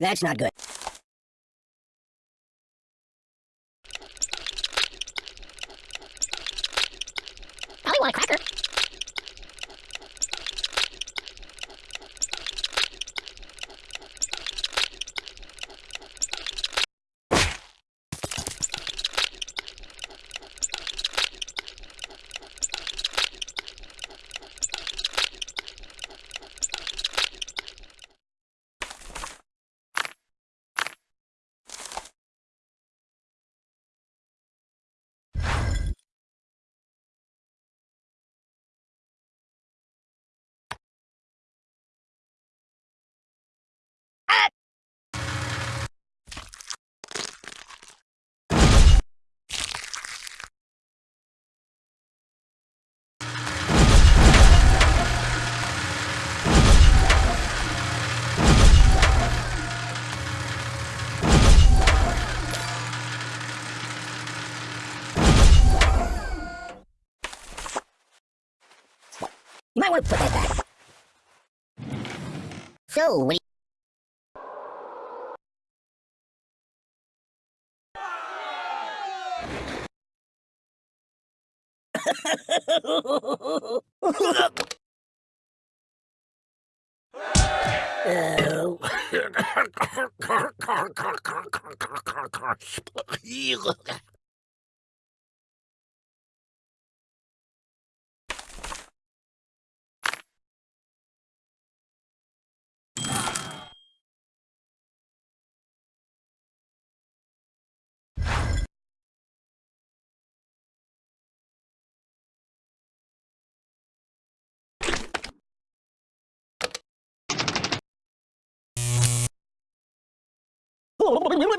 That's not good. Might put that back. So, what do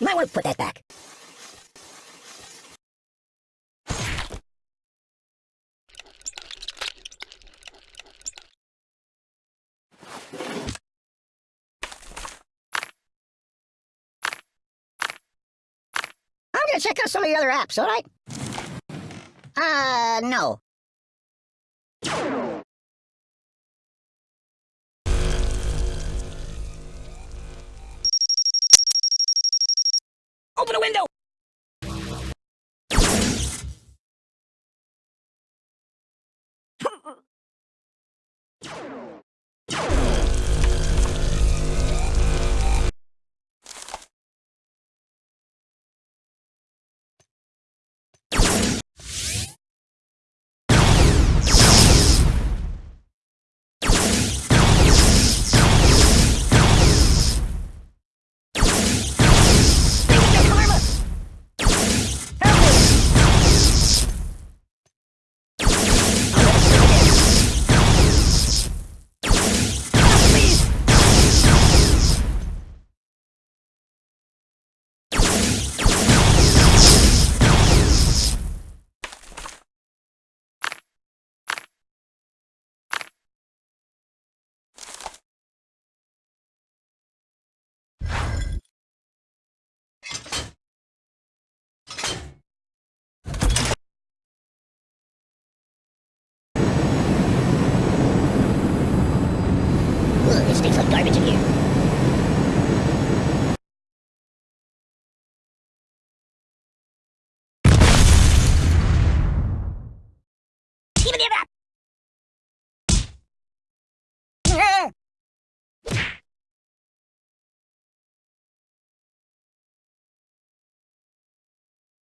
might want to put that back. I'm gonna check out some of the other apps, alright? Uh, no. Open a window!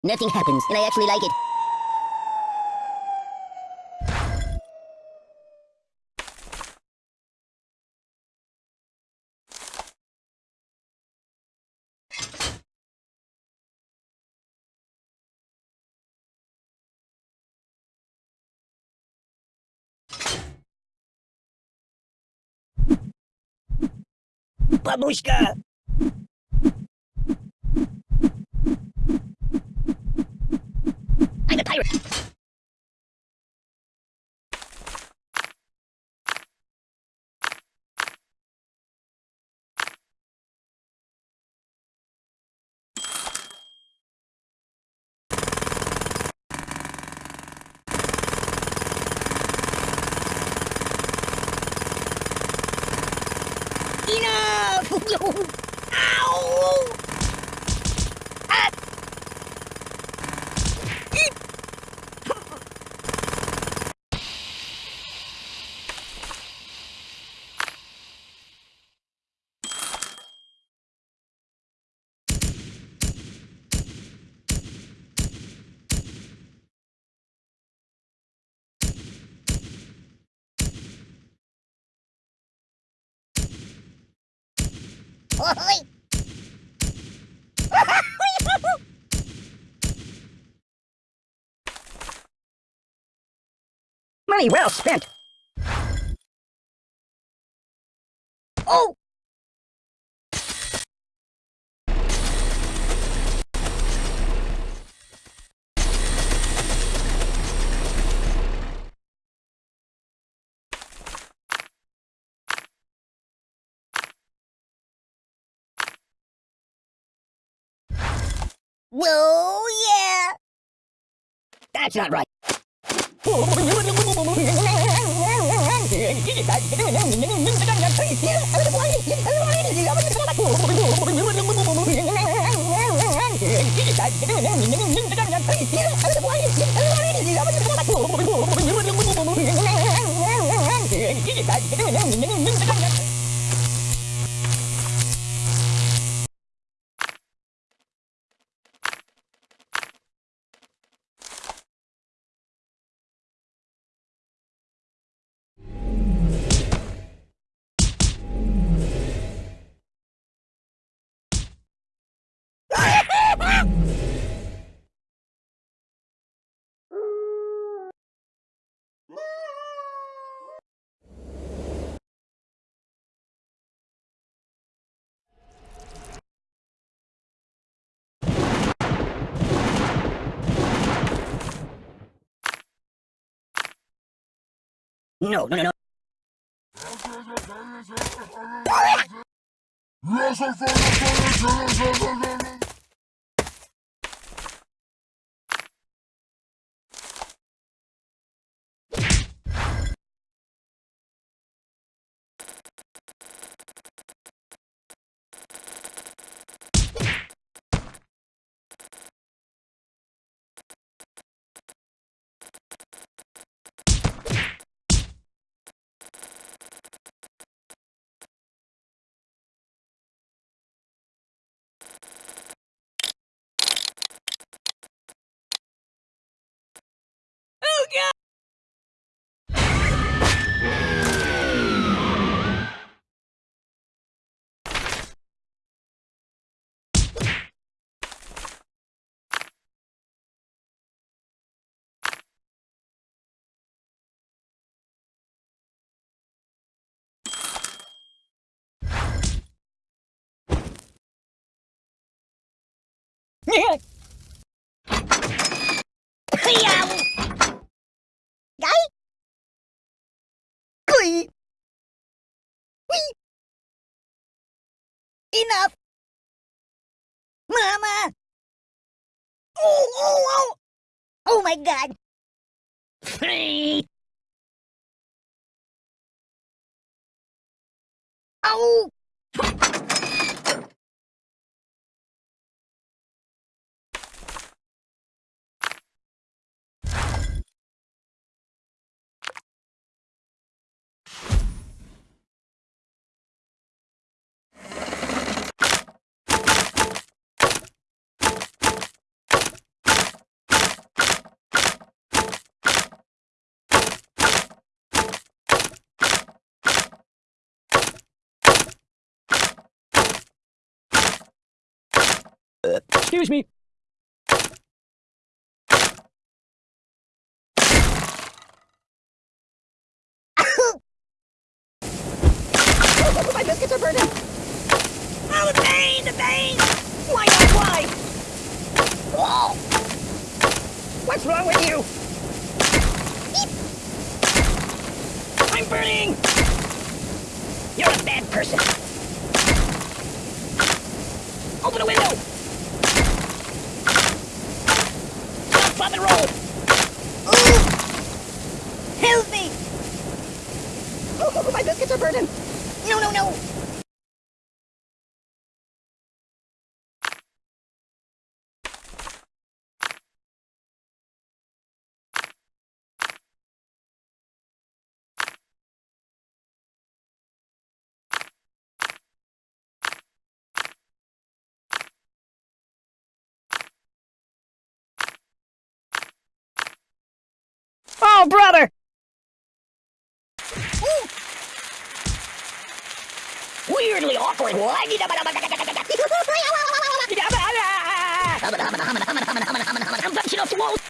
Nothing happens, and I actually like it. Бабушка! Pirate. Enough! Ow! Money well spent. Oh! Whoa, yeah! That's not right. No, no, no, no. Whee! Enough! Mama! Oh, oh, oh! Oh my god! Oh! Excuse me. My biscuits are burning. Oh, the pain, the pain! Why not? Why? Oh, What's wrong with you? I'm burning! You're a bad person. Open a window! Drop, and roll! oh! Help me! Oh, oh, oh, my biscuits are burning! No, no, no! Oh, brother! Weirdly awkward. I'm bouncing off the walls.